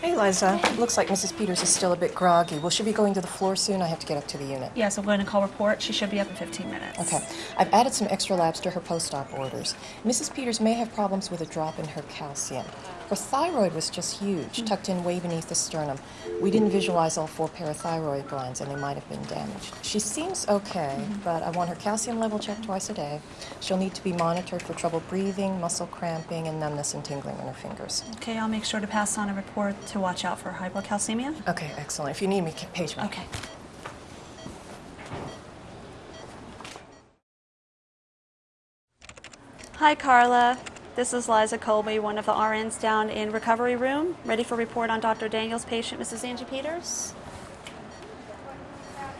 Hey, Liza. Looks like Mrs. Peters is still a bit groggy. Will she be going to the floor soon? I have to get up to the unit. Yes, I'm going to call report. She should be up in 15 minutes. Okay. I've added some extra labs to her post-op orders. Mrs. Peters may have problems with a drop in her calcium. Her thyroid was just huge, hmm. tucked in way beneath the sternum. We didn't visualize all four parathyroid glands, and they might have been damaged. She seems okay, hmm. but I want her calcium level checked twice a day. She'll need to be monitored for trouble breathing, muscle cramping, and numbness and tingling in her fingers. Okay, I'll make sure to pass on a report to watch out for hypocalcemia. Okay, excellent. If you need me, page me. Okay. Hi, Carla. This is Liza Colby, one of the RNs down in recovery room, ready for report on Dr. Daniel's patient, Mrs. Angie Peters.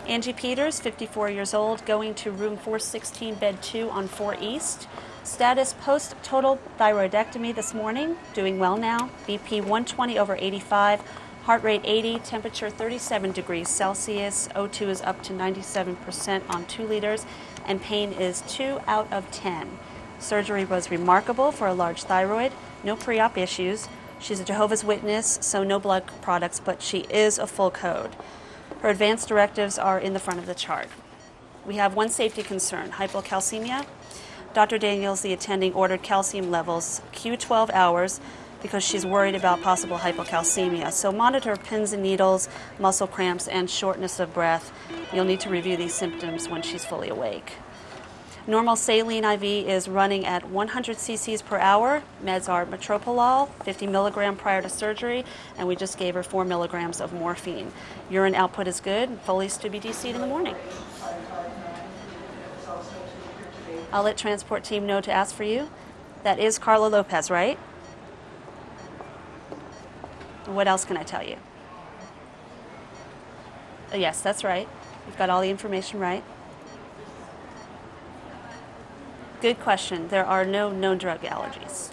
Angie Peters, 54 years old, going to room 416, bed 2 on 4 East. Status post total thyroidectomy this morning, doing well now. BP 120 over 85, heart rate 80, temperature 37 degrees Celsius. O2 is up to 97% on 2 liters, and pain is 2 out of 10. Surgery was remarkable for a large thyroid, no pre op issues. She's a Jehovah's Witness, so no blood products, but she is a full code. Her advanced directives are in the front of the chart. We have one safety concern hypocalcemia. Dr. Daniels, the attending, ordered calcium levels Q12 hours because she's worried about possible hypocalcemia. So monitor pins and needles, muscle cramps, and shortness of breath. You'll need to review these symptoms when she's fully awake. Normal saline IV is running at 100 cc's per hour. Meds are metoprolol, 50 milligram prior to surgery, and we just gave her 4 milligrams of morphine. Urine output is good. Foley's to be DC'd in the morning. I'll let transport team know to ask for you. That is Carla Lopez, right? What else can I tell you? Uh, yes, that's right. You've got all the information right. Good question. There are no known drug allergies.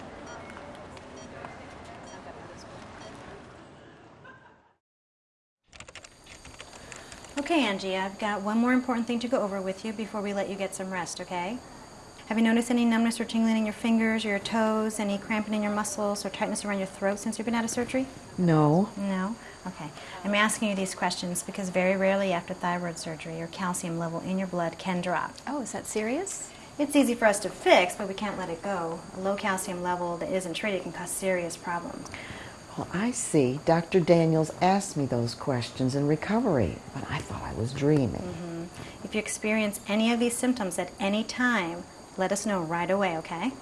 Okay, Angie, I've got one more important thing to go over with you before we let you get some rest, okay? Have you noticed any numbness or tingling in your fingers or your toes, any cramping in your muscles or tightness around your throat since you've been out of surgery? No. No? Okay. I'm asking you these questions because very rarely after thyroid surgery, your calcium level in your blood can drop. Oh, is that serious? It's easy for us to fix, but we can't let it go. A low calcium level that isn't treated can cause serious problems. Well, I see. Dr. Daniels asked me those questions in recovery, but I thought I was dreaming. Mm-hmm. If you experience any of these symptoms at any time, let us know right away, okay?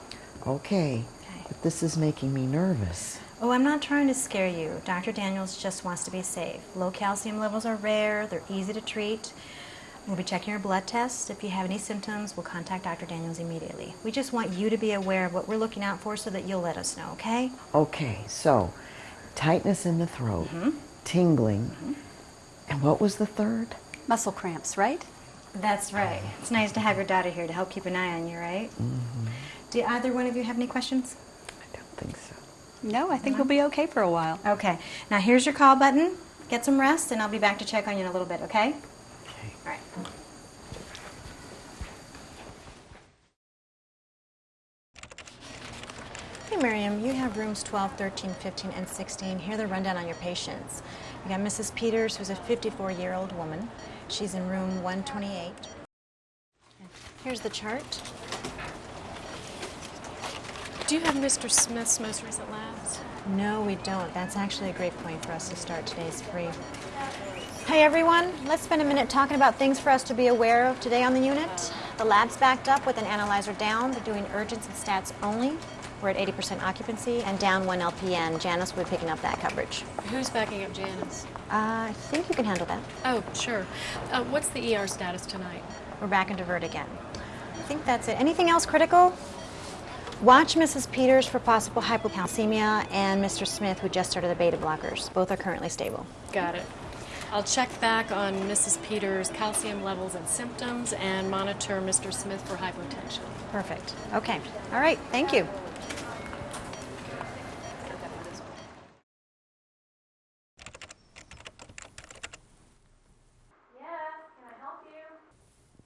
Okay, Okay. but this is making me nervous. Oh, I'm not trying to scare you. Dr. Daniels just wants to be safe. Low calcium levels are rare, they're easy to treat. We'll be checking your blood tests. If you have any symptoms, we'll contact Dr. Daniels immediately. We just want you to be aware of what we're looking out for so that you'll let us know, okay? Okay, so tightness in the throat, mm-hmm. tingling, mm-hmm. and what was the third? Muscle cramps, right? That's right. It's nice to have your daughter here to help keep an eye on you, right? Mm-hmm. Do either one of you have any questions? I don't think so. No, I think we'll be okay for a while. Okay. Now here's your call button. Get some rest, and I'll be back to check on you in a little bit, okay? All right. Hey, Miriam, you have rooms 12, 13, 15, and 16. Here the rundown on your patients. You got Mrs. Peters, who's a 54-year-old woman. She's in room 128. Here's the chart. Do you have Mr. Smith's most recent labs? No, we don't. That's actually a great point for us to start today's free. Hey everyone, let's spend a minute talking about things for us to be aware of today on the unit. The lab's backed up with an analyzer down. They're doing urgents and stats only. We're at 80% occupancy and down one LPN. Janice will be picking up that coverage. Who's backing up Janice? Uh, I think you can handle that. Oh, sure. Uh, what's the ER status tonight? We're back in divert again. I think that's it. Anything else critical? Watch Mrs. Peters for possible hypocalcemia and Mr. Smith, who just started the beta blockers. Both are currently stable. Got it. I'll check back on Mrs. Peters' calcium levels and symptoms and monitor Mr. Smith for hypotension. Perfect. Okay. All right. Thank you.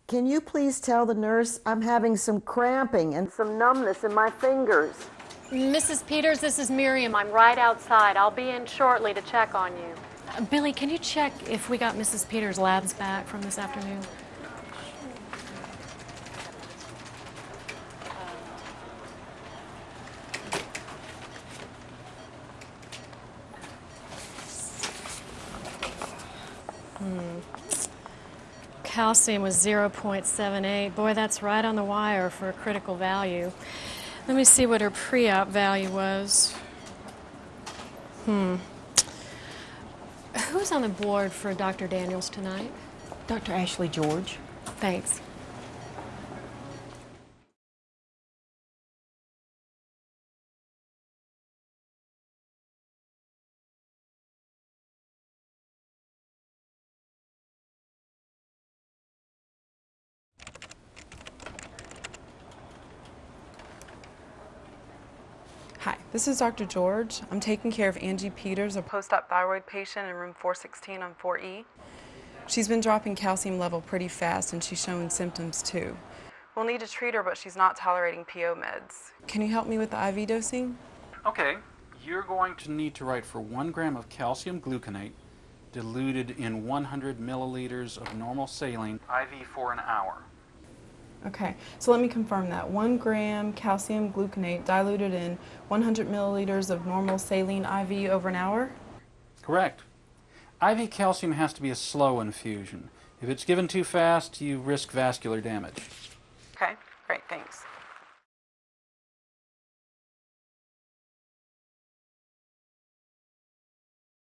Can you please tell the nurse I'm having some cramping and some numbness in my fingers? Mrs. Peters, this is Miriam. I'm right outside. I'll be in shortly to check on you. Billy, can you check if we got Mrs. Peters' labs back from this afternoon? Hmm. Calcium was 0.78. Boy, that's right on the wire for a critical value. Let me see what her pre-op value was. Hmm. Who's on the board for Dr. Daniels tonight? Dr. Ashley George. Thanks. This is Dr. George. I'm taking care of Angie Peters, a post-op thyroid patient in room 416 on 4E. She's been dropping calcium level pretty fast and she's showing symptoms too. We'll need to treat her, but she's not tolerating PO meds. Can you help me with the IV dosing? Okay, you're going to need to write for one gram of calcium gluconate diluted in 100 milliliters of normal saline IV for an hour. Okay, so let me confirm that. One gram calcium gluconate diluted in 100 milliliters of normal saline IV over an hour? Correct. IV calcium has to be a slow infusion. If it's given too fast, you risk vascular damage. Okay, great, thanks.